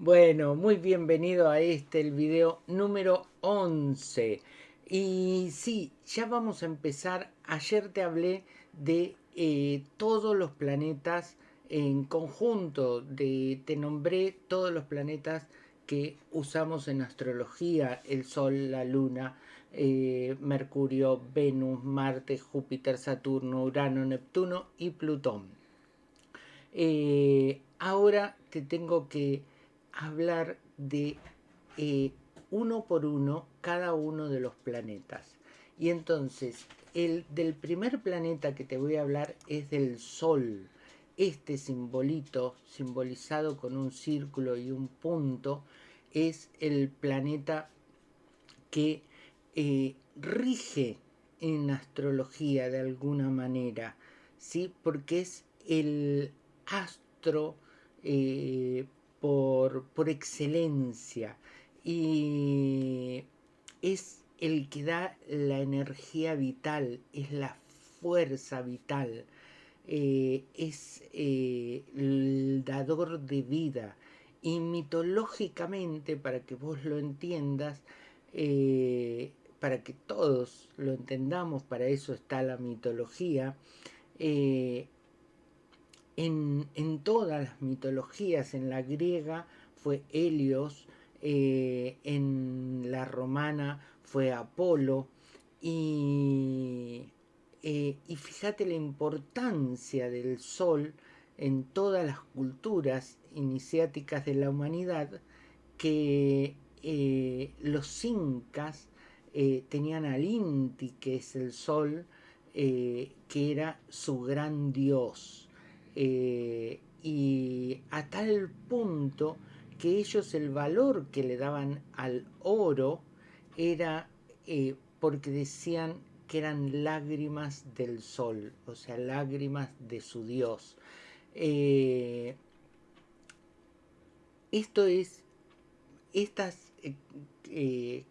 Bueno, muy bienvenido a este, el video número 11. Y sí, ya vamos a empezar. Ayer te hablé de eh, todos los planetas en conjunto, te nombré todos los planetas que usamos en astrología, el Sol, la Luna, eh, Mercurio, Venus, Marte, Júpiter, Saturno, Urano, Neptuno y Plutón. Eh, ahora te tengo que hablar de eh, uno por uno cada uno de los planetas. Y entonces, el del primer planeta que te voy a hablar es del Sol. Este simbolito, simbolizado con un círculo y un punto, es el planeta que eh, rige en astrología de alguna manera, ¿sí? porque es el astro eh, por, por excelencia y es el que da la energía vital, es la fuerza vital, eh, es eh, el dador de vida. Y mitológicamente, para que vos lo entiendas, para que todos lo entendamos, para eso está la mitología, en, todas las mitologías, en la griega fue Helios, eh, en la romana fue Apolo, y, eh, y fíjate la importancia del sol en todas las culturas iniciáticas de la humanidad, que eh, los incas tenían al Inti, que es el sol, que era su gran dios. Eh, y a tal punto que ellos el valor que le daban al oro era eh, porque decían que eran lágrimas del sol, o sea, lágrimas de su Dios. Eh, esto es, estas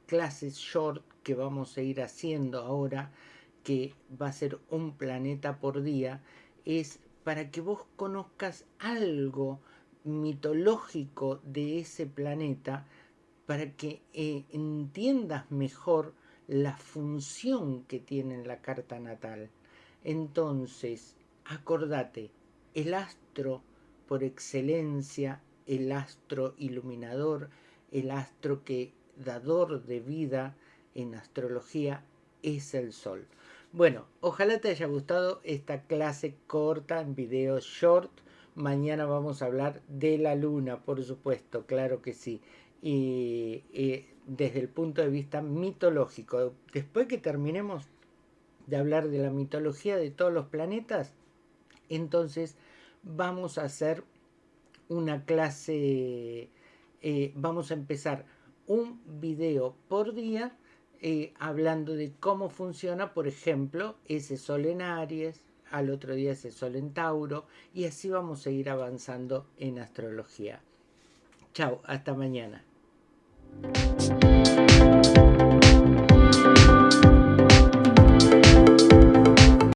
clases short que vamos a ir haciendo ahora, que va a ser un planeta por día, es para que vos conozcas algo mitológico de ese planeta, para que eh, entiendas mejor la función que tiene en la carta natal. Entonces, acordate, el astro por excelencia, el astro iluminador, el astro que dador de vida en astrología es el sol. Bueno, ojalá te haya gustado esta clase corta en video short. Mañana vamos a hablar de la luna, por supuesto, claro que sí. Y, desde el punto de vista mitológico. Después que terminemos de hablar de la mitología de todos los planetas, entonces vamos a hacer una clase, eh, vamos a empezar un video por día eh, hablando de cómo funciona, por ejemplo, ese sol en Aries, al otro día ese sol en Tauro, y así vamos a ir avanzando en astrología. Chao, hasta mañana.